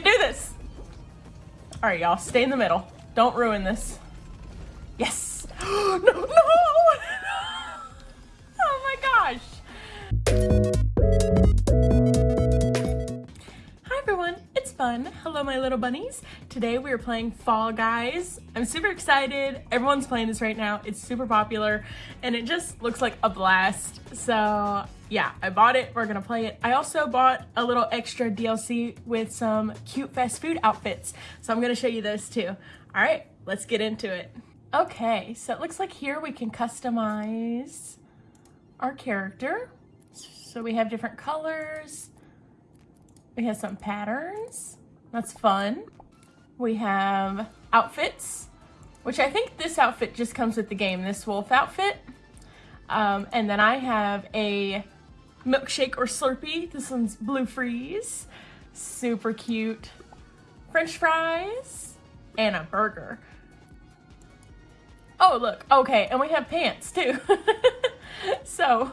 can do this. All right, y'all, stay in the middle. Don't ruin this. Yes. no, no. Hello my little bunnies. Today we are playing Fall Guys. I'm super excited. Everyone's playing this right now. It's super popular and it just looks like a blast. So yeah, I bought it. We're gonna play it. I also bought a little extra DLC with some cute fast food outfits. So I'm gonna show you those too. All right, let's get into it. Okay, so it looks like here we can customize our character. So we have different colors. We have some patterns. That's fun. We have outfits, which I think this outfit just comes with the game, this wolf outfit. Um, and then I have a milkshake or Slurpee. This one's blue freeze. Super cute. French fries and a burger. Oh, look. Okay, and we have pants too. so,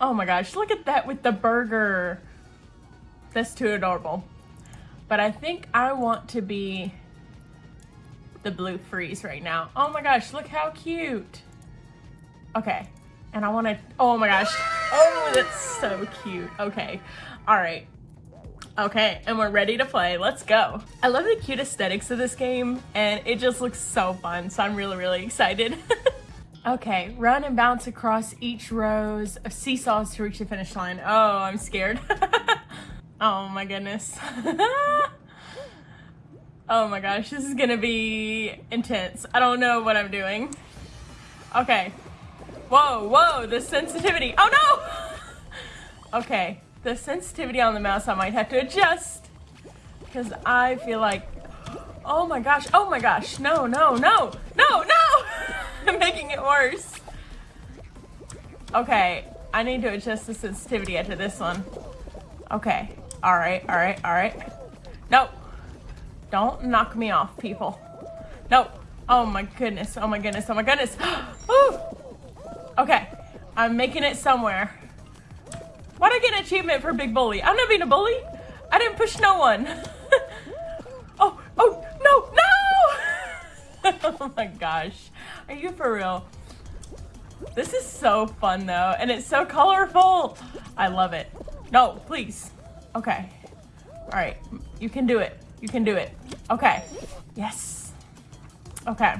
oh my gosh, look at that with the burger. That's too adorable. But I think I want to be the blue freeze right now. Oh my gosh, look how cute. Okay, and I want to, oh my gosh. Oh, that's so cute. Okay, all right. Okay, and we're ready to play. Let's go. I love the cute aesthetics of this game, and it just looks so fun, so I'm really, really excited. okay, run and bounce across each rows of seesaws to reach the finish line. Oh, I'm scared. oh my goodness. oh my gosh, this is gonna be intense. I don't know what I'm doing. Okay, Whoa, whoa, the sensitivity. Oh no! Okay, the sensitivity on the mouse I might have to adjust. Because I feel like, oh my gosh, oh my gosh, no, no, no, no, no! I'm making it worse. Okay, I need to adjust the sensitivity after this one. Okay, alright, alright, alright. No, don't knock me off, people. No, oh my goodness, oh my goodness, oh my goodness. Okay, I'm making it somewhere. Why'd I get an achievement for Big Bully? I'm not being a bully. I didn't push no one. oh, oh, no, no! oh my gosh. Are you for real? This is so fun though, and it's so colorful. I love it. No, please. Okay. All right, you can do it. You can do it. Okay. Yes. Okay.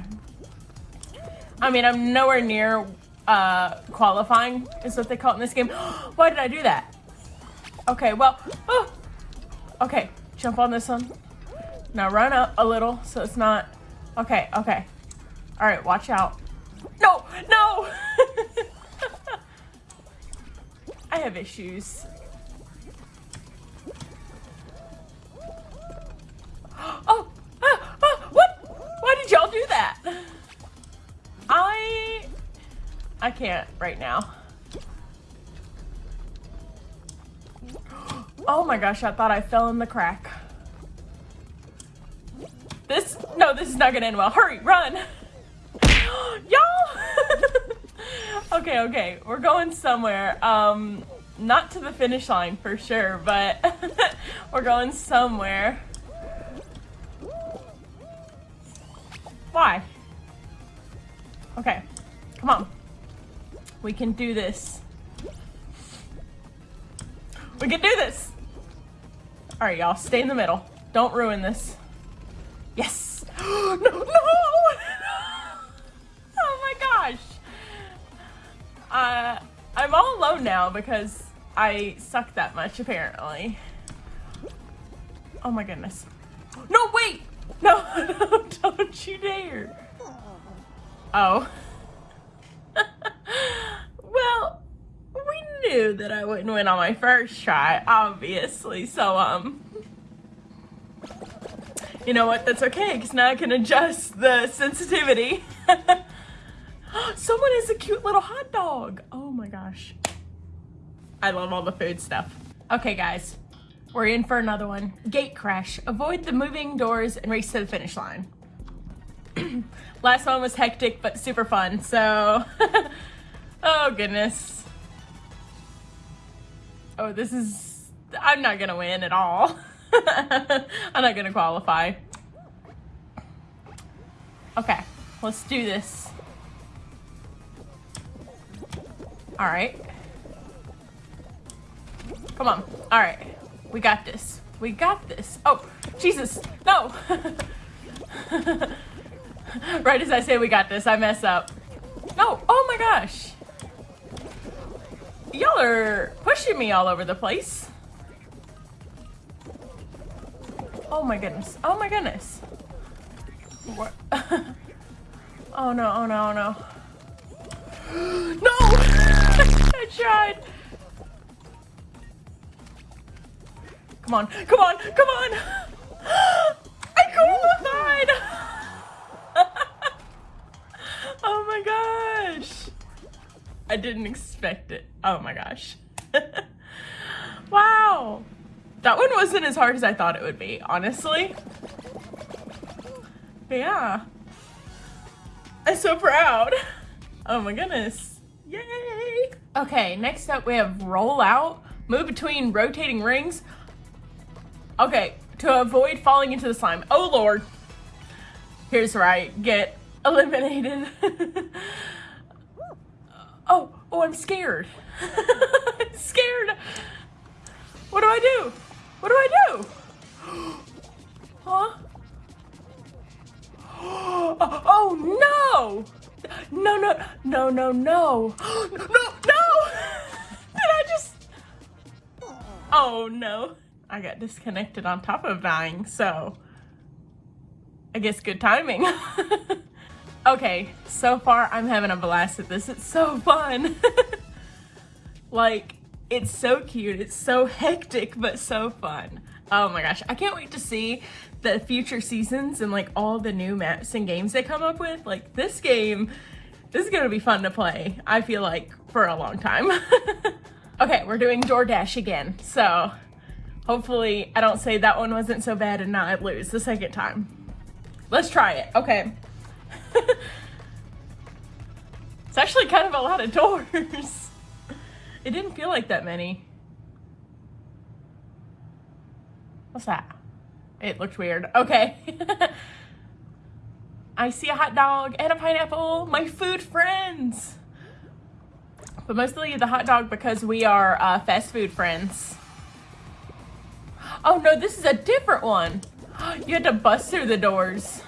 I mean, I'm nowhere near uh, qualifying is what they call it in this game. Why did I do that? Okay, well, oh, okay, jump on this one. Now run up a little so it's not, okay, okay. All right, watch out. No, no! I have issues. I can't right now. Oh my gosh, I thought I fell in the crack. This, no, this is not gonna end well. Hurry, run! Y'all! okay, okay, we're going somewhere. Um, not to the finish line for sure, but we're going somewhere. Why? Okay, come on. We can do this. We can do this! Alright, y'all, stay in the middle. Don't ruin this. Yes! no, no! oh my gosh! Uh, I'm all alone now because I suck that much, apparently. Oh my goodness. No, wait! No, no don't you dare! Oh. well, we knew that I wouldn't win on my first try, obviously, so, um... You know what, that's okay, because now I can adjust the sensitivity. Someone is a cute little hot dog! Oh my gosh. I love all the food stuff. Okay, guys. We're in for another one. Gate crash. Avoid the moving doors and race to the finish line. Last one was hectic, but super fun, so... Oh, goodness. Oh, this is... I'm not gonna win at all. I'm not gonna qualify. Okay, let's do this. All right. Come on. All right. We got this. We got this. Oh, Jesus. No. right as I say we got this, I mess up. No. Oh my gosh. Y'all are pushing me all over the place. Oh my goodness. Oh my goodness. What? oh no, oh no, oh no. no! I tried. Come on, come on, come on! I qualified! oh my gosh! I didn't expect it. Oh my gosh. wow! That one wasn't as hard as I thought it would be, honestly. But yeah. I'm so proud. Oh my goodness. Yay! Okay, next up we have roll out, move between rotating rings. Okay, to avoid falling into the slime. Oh lord. Here's I get eliminated. oh, oh, I'm scared. I'm scared. What do I do? What do I do? huh? Oh, no! No, no, no, no, no. no, no! Did I just... Oh, no. I got disconnected on top of dying, so I guess good timing. okay, so far I'm having a blast at this. It's so fun. like, it's so cute. It's so hectic, but so fun. Oh my gosh, I can't wait to see the future seasons and like all the new maps and games they come up with. Like this game, this is gonna be fun to play, I feel like, for a long time. okay, we're doing Door Dash again, so Hopefully I don't say that one wasn't so bad and not lose the second time. Let's try it. Okay. it's actually kind of a lot of doors. it didn't feel like that many. What's that? It looked weird. Okay. I see a hot dog and a pineapple, my food friends. But mostly the hot dog because we are uh, fast food friends. Oh no, this is a different one. You had to bust through the doors.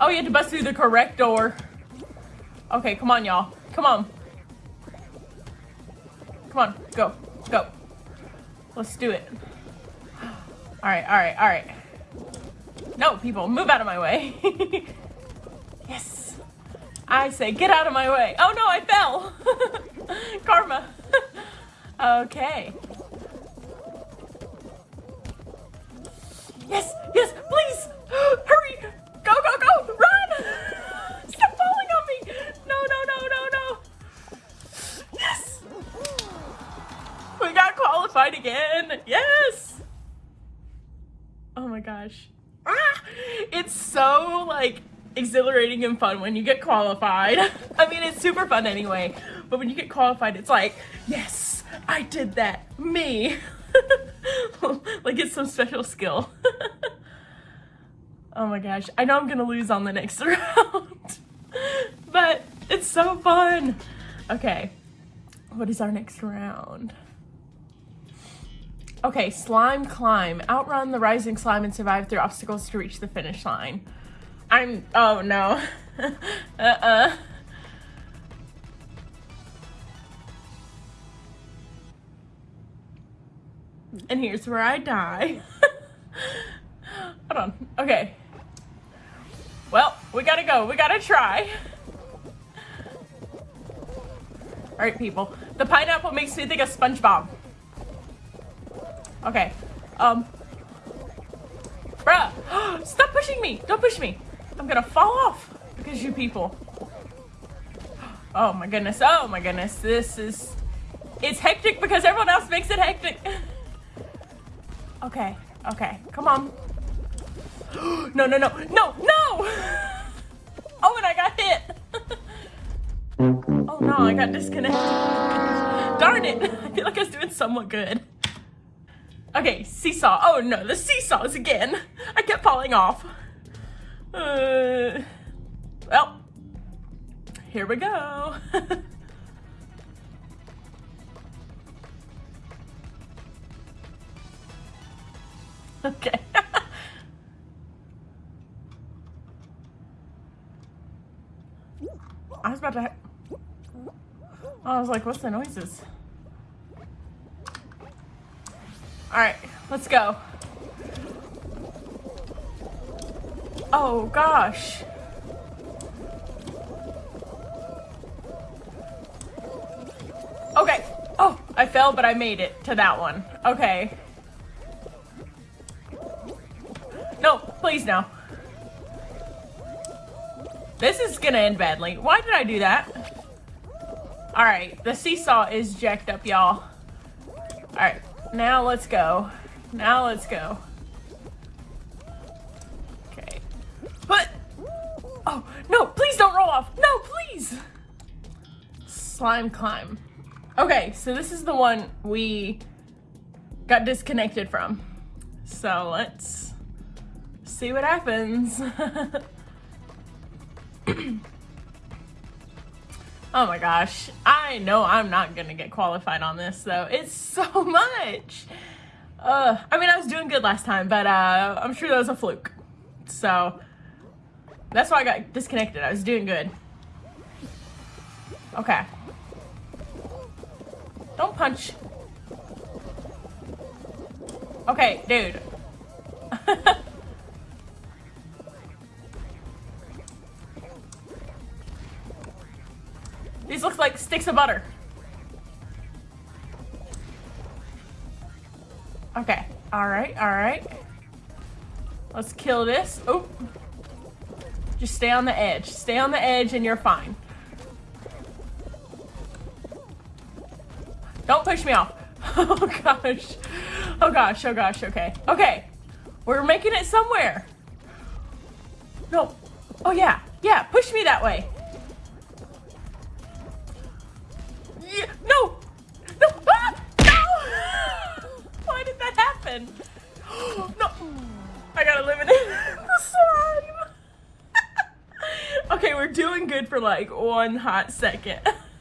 Oh, you had to bust through the correct door. Okay, come on, y'all. Come on. Come on, go, go. Let's do it. All right, all right, all right. No, people, move out of my way. yes. I say, get out of my way. Oh no, I fell. Karma. Okay. Yes, yes, please! Hurry! Go, go, go! Run! Stop falling on me! No, no, no, no, no! Yes! We got qualified again! Yes! Oh my gosh. Ah! It's so, like, exhilarating and fun when you get qualified. I mean, it's super fun anyway, but when you get qualified, it's like, yes! I did that. Me. like it's some special skill. oh my gosh. I know I'm gonna lose on the next round. but it's so fun. Okay. What is our next round? Okay, slime climb. Outrun the rising slime and survive through obstacles to reach the finish line. I'm, oh no. uh-uh. And here's where I die. Hold on. Okay. Well, we gotta go. We gotta try. Alright, people. The pineapple makes me think of SpongeBob. Okay. Um. Bruh. Stop pushing me. Don't push me. I'm gonna fall off because you people. Oh my goodness. Oh my goodness. This is... It's hectic because everyone else makes it hectic. Okay, okay, come on. no, no, no, no, no! Oh, and I got hit. oh no, I got disconnected. darn it. I feel like I was doing somewhat good. Okay, seesaw. Oh no, the seesaws again. I kept falling off. Uh, well, here we go. okay. I was like, what's the noises? All right, let's go. Oh gosh. Okay. Oh, I fell, but I made it to that one. Okay. No, please no. This is gonna end badly. Why did I do that? Alright, the seesaw is jacked up, y'all. Alright, now let's go. Now let's go. Okay. But... Oh, no, please don't roll off. No, please! Slime climb. Okay, so this is the one we got disconnected from. So let's see what happens. oh my gosh. I know I'm not gonna get qualified on this though. It's so much. Uh, I mean, I was doing good last time, but uh, I'm sure that was a fluke. So that's why I got disconnected. I was doing good. Okay. Don't punch. Okay, dude. These look like sticks of butter. Okay. Alright, alright. Let's kill this. Oh. Just stay on the edge. Stay on the edge and you're fine. Don't push me off. Oh gosh. Oh gosh, oh gosh, okay. Okay. We're making it somewhere. No. Oh yeah, yeah, push me that way. Like one hot second.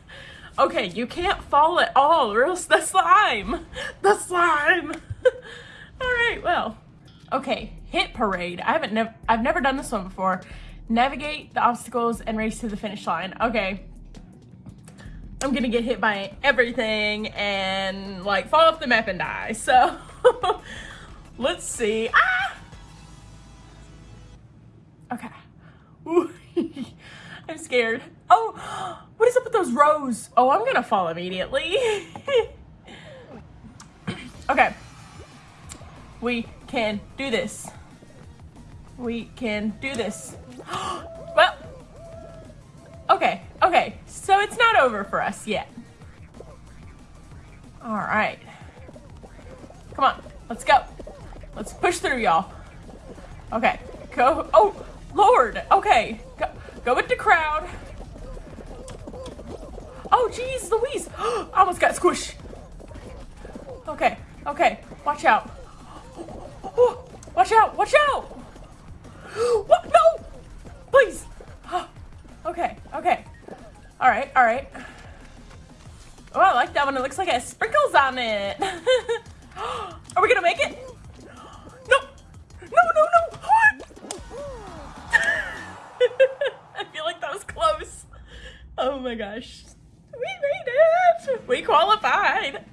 okay, you can't fall at all or else the slime! The slime! Alright, well. Okay, hit parade. I haven't never I've never done this one before. Navigate the obstacles and race to the finish line. Okay. I'm gonna get hit by everything and like fall off the map and die. So let's see. Ah! Okay. I'm scared. Oh, what is up with those rows? Oh, I'm gonna fall immediately. okay. We can do this. We can do this. well, okay, okay. So it's not over for us yet. All right. Come on, let's go. Let's push through, y'all. Okay, go. Oh, Lord. Okay, go, go with the crowd. Oh, jeez, Louise. I almost got squished. Okay, okay, watch out. Oh, watch out, watch out. What? No, please. Okay, okay. All right, all right. Oh, I like that one. It looks like it has sprinkles on it. Are we gonna make it? Oh my gosh. We made it! We qualified!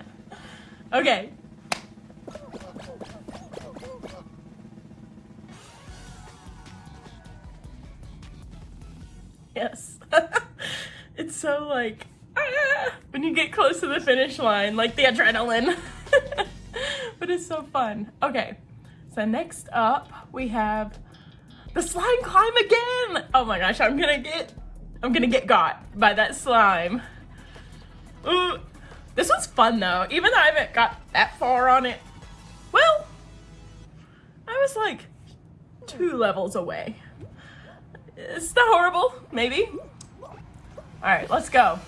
Okay. Yes. it's so like, ah, when you get close to the finish line, like the adrenaline. but it's so fun. Okay, so next up we have the slime climb again. Oh my gosh, I'm gonna get, I'm gonna get got by that slime. Ooh, this was fun though, even though I haven't got that far on it. Well, I was like two levels away. It's not horrible, maybe. All right, let's go.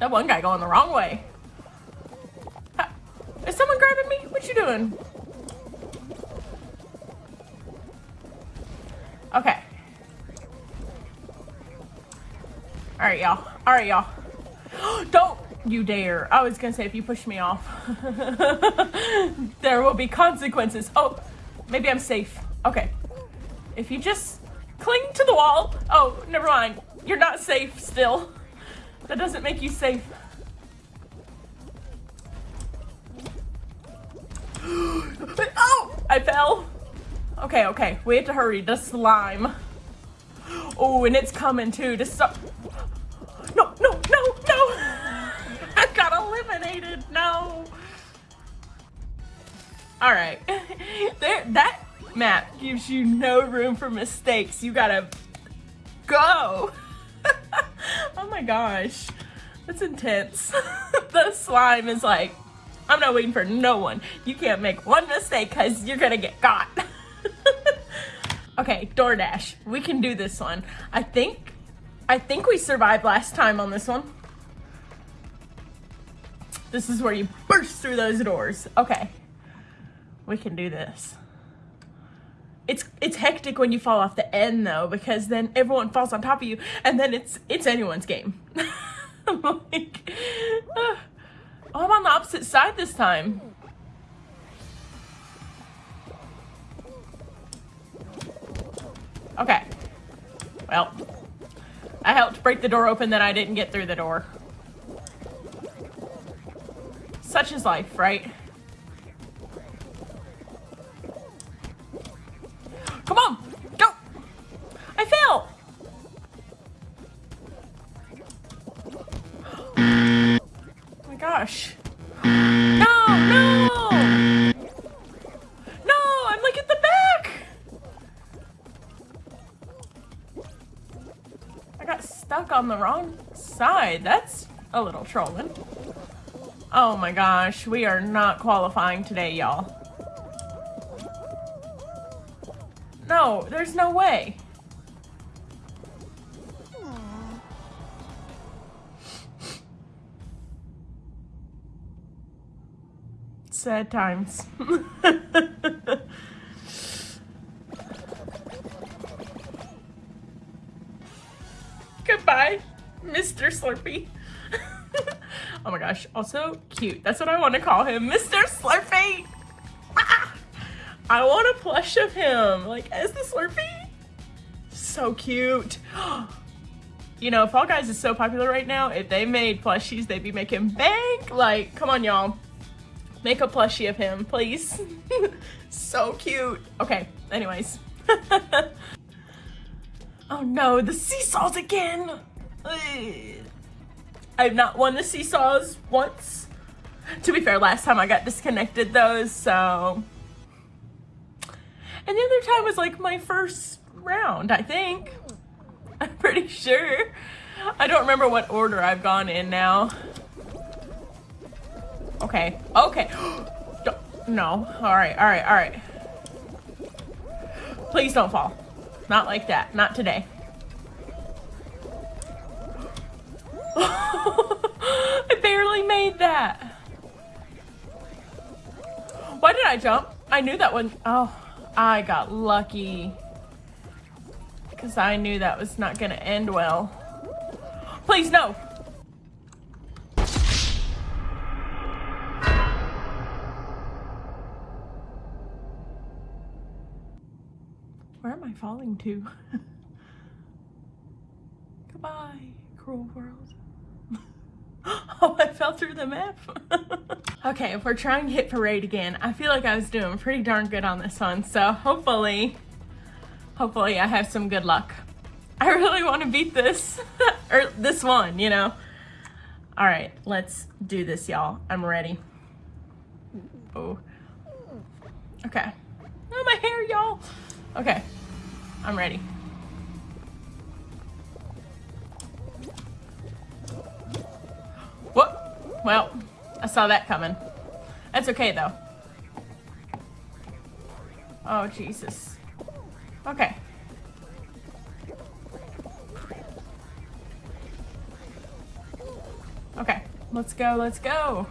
That one guy going the wrong way. Is someone grabbing me? What you doing? Okay. Alright, y'all. Alright, y'all. Don't you dare. I was gonna say if you push me off, there will be consequences. Oh, maybe I'm safe. Okay. If you just cling to the wall. Oh, never mind. You're not safe still. That doesn't make you safe. oh, I fell. Okay, okay. We have to hurry. The slime. Oh, and it's coming too. To stop. No, no, no, no. I got eliminated. No. All right. there, that map gives you no room for mistakes. You gotta go. oh my gosh. That's intense. the slime is like, I'm not waiting for no one. You can't make one mistake because you're gonna get caught. Okay, Door Dash. We can do this one. I think, I think we survived last time on this one. This is where you burst through those doors. Okay. We can do this. It's it's hectic when you fall off the end though, because then everyone falls on top of you, and then it's it's anyone's game. like, uh, oh, I'm on the opposite side this time. Okay. Well, I helped break the door open, then I didn't get through the door. Such is life, right? Come on, go! I fell! oh my gosh. On the wrong side. That's a little trolling. Oh my gosh, we are not qualifying today, y'all. No, there's no way. Sad times. also cute. That's what I want to call him, Mr. Slurpee. I want a plush of him, like as the Slurpee. So cute. you know, Fall Guys is so popular right now. If they made plushies, they'd be making bank. Like, come on, y'all. Make a plushie of him, please. so cute. Okay, anyways. oh no, the seesaws again. I've not won the seesaws once. To be fair, last time I got disconnected those, so and the other time was like my first round, I think. I'm pretty sure. I don't remember what order I've gone in now. Okay, okay. no, all right, all right, all right. Please don't fall. Not like that, not today. Why did I jump? I knew that one. Oh. I got lucky. Because I knew that was not going to end well. Please, no! Where am I falling to? Goodbye, cruel world. Oh, I fell through the map. okay, if we're trying to hit parade again, I feel like I was doing pretty darn good on this one. So hopefully, hopefully I have some good luck. I really want to beat this, or this one, you know. All right, let's do this, y'all. I'm ready. Oh. Okay. Oh, my hair, y'all. Okay, I'm ready. Well, I saw that coming. That's okay, though. Oh, Jesus. Okay. Okay, let's go, let's go.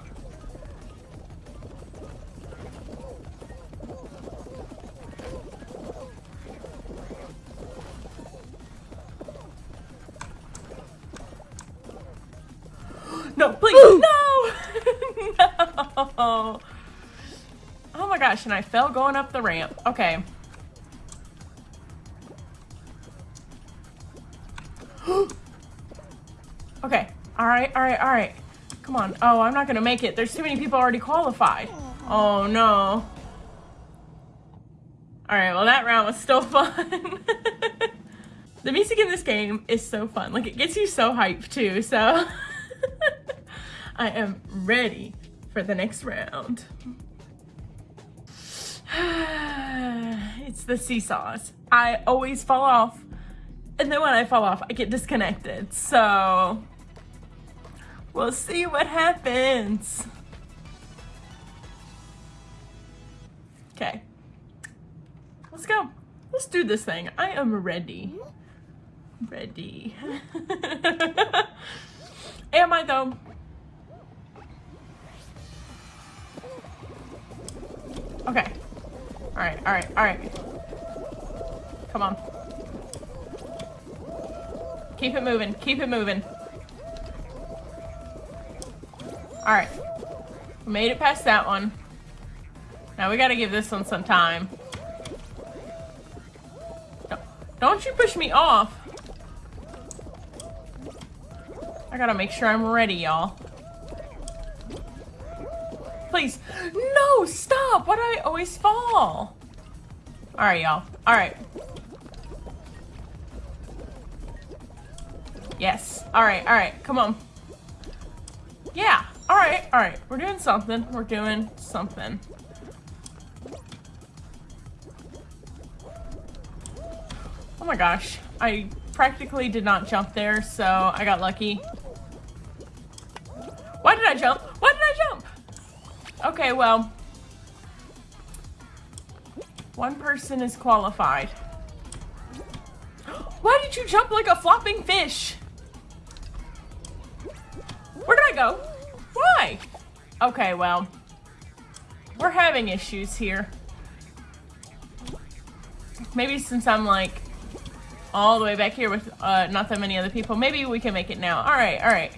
And I fell going up the ramp. Okay. okay. Alright, alright, alright. Come on. Oh, I'm not gonna make it. There's too many people already qualified. Oh no. Alright, well that round was still fun. the music in this game is so fun. Like, it gets you so hyped too, so... I am ready for the next round. it's the seesaws. I always fall off. And then when I fall off, I get disconnected. So we'll see what happens. Okay. Let's go. Let's do this thing. I am ready. Ready. am I though? Okay. Alright, alright, alright. Come on. Keep it moving, keep it moving. Alright. Made it past that one. Now we gotta give this one some time. Don't you push me off. I gotta make sure I'm ready, y'all. No, stop. Why do I always fall? All right, y'all. All right. Yes. All right, all right. Come on. Yeah. All right, all right. We're doing something. We're doing something. Oh my gosh. I practically did not jump there, so I got lucky. Why did I jump? Why did I jump? Okay, well. One person is qualified. Why did you jump like a flopping fish? Where did I go? Why? Okay, well. We're having issues here. Maybe since I'm like all the way back here with uh, not that many other people, maybe we can make it now. All right, all right.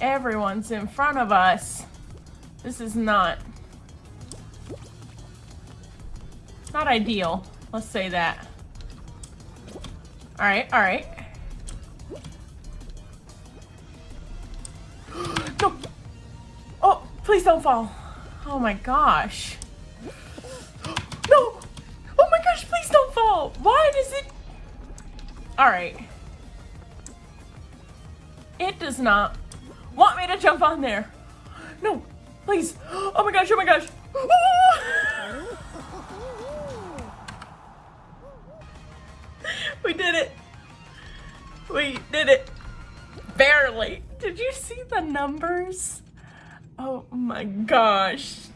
Everyone's in front of us. This is not... Not ideal. Let's say that. Alright, alright. no! Oh, please don't fall. Oh my gosh. No! Oh my gosh, please don't fall! Why does it... Alright. It does not want me to jump on there. No, Please. Oh my gosh, oh my gosh. we oh. did it. We did it. Barely. Did you see the numbers? Oh my gosh.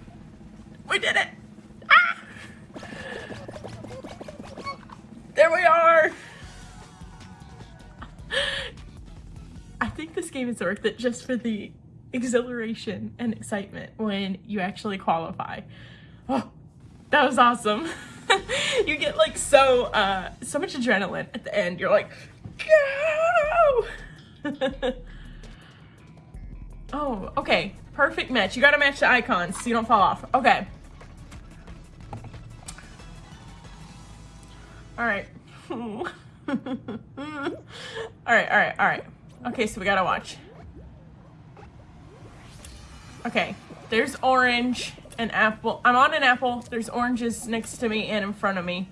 We did it. Ah! There we are. I think this game is worth it just for the exhilaration and excitement when you actually qualify. Oh, that was awesome. you get like so, uh, so much adrenaline at the end. You're like, go! oh, okay. Perfect match. You gotta match the icons so you don't fall off. Okay. All right. all right, all right, all right. Okay, so we gotta watch. Okay, there's orange and apple. I'm on an apple. There's oranges next to me and in front of me.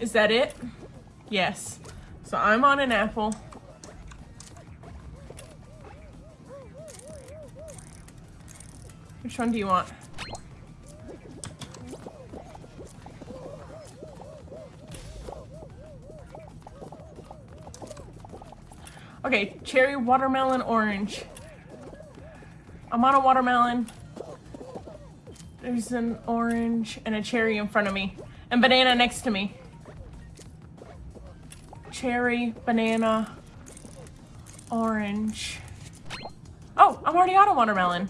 Is that it? Yes. So I'm on an apple. Which one do you want? Okay, cherry, watermelon, orange. I'm on a watermelon. There's an orange and a cherry in front of me. And banana next to me. Cherry, banana, orange. Oh, I'm already out of watermelon.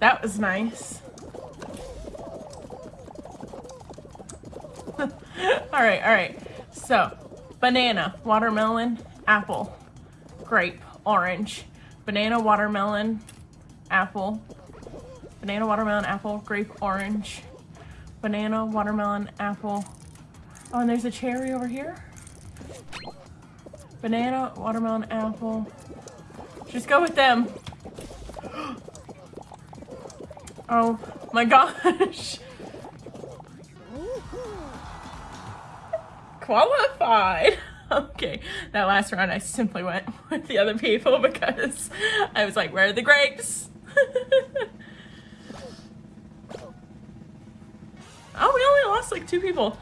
That was nice. all right, all right. So, banana, watermelon, apple, grape, orange. banana, watermelon, apple, banana, watermelon, apple, grape, orange, banana, watermelon, apple. Oh, and there's a cherry over here. Banana, watermelon, apple. Just go with them. Oh my gosh. Qualified. Okay, that last round I simply went with the other people because I was like, where are the grapes? oh, we only lost like two people.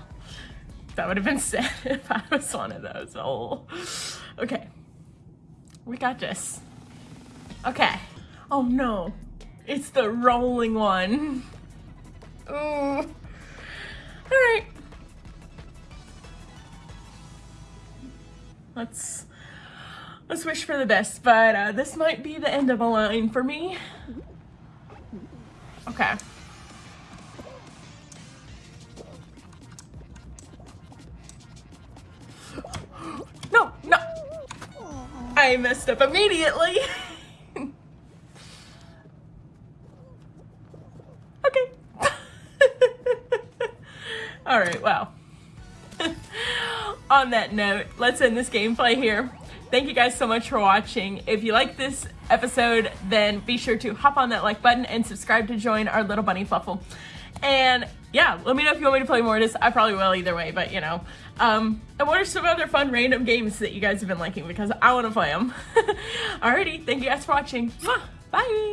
That would have been sad if I was one of those. Oh, okay. We got this. Okay. Oh no. It's the rolling one. Ooh. Alright. Let's let's wish for the best, but uh, this might be the end of a line for me. Okay. I messed up immediately. okay. All right, wow on that note, let's end this gameplay here. Thank you guys so much for watching. If you like this episode, then be sure to hop on that like button and subscribe to join our little bunny fluffle. And yeah, let me know if you want me to play more of this. I probably will either way, but you know. Um, and what are some other fun random games that you guys have been liking because I want to play them. Alrighty, thank you guys for watching. Bye!